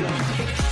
Music.